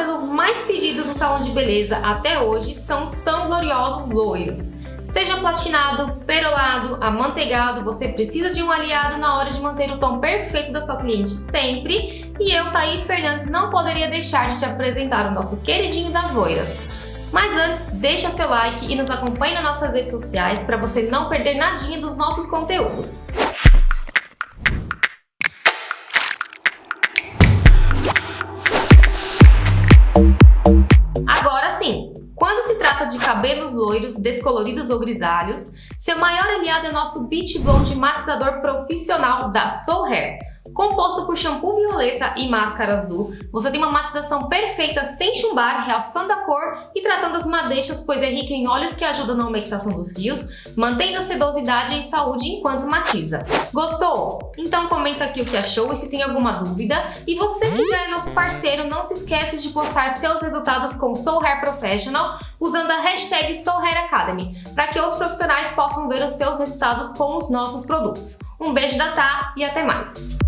cabelos mais pedidos no salão de beleza até hoje são os tão gloriosos loiros. Seja platinado, perolado, amanteigado, você precisa de um aliado na hora de manter o tom perfeito da sua cliente sempre. E eu, Thaís Fernandes, não poderia deixar de te apresentar o nosso queridinho das loiras. Mas antes, deixa seu like e nos acompanhe nas nossas redes sociais para você não perder nadinha dos nossos conteúdos. Quando se trata de cabelos loiros, descoloridos ou grisalhos, seu maior aliado é nosso Beach Blonde matizador profissional da Soul Hair. Composto por shampoo violeta e máscara azul, você tem uma matização perfeita sem chumbar, realçando a cor e tratando as madeixas, pois é rica em óleos que ajudam na aumentação dos fios, mantendo a sedosidade e saúde enquanto matiza. Gostou? Então comenta aqui o que achou e se tem alguma dúvida. E você que já é nosso parceiro, não se esquece de postar seus resultados com Soul Hair Professional usando a hashtag Soul Hair Academy, para que os profissionais possam ver os seus resultados com os nossos produtos. Um beijo da Tá e até mais!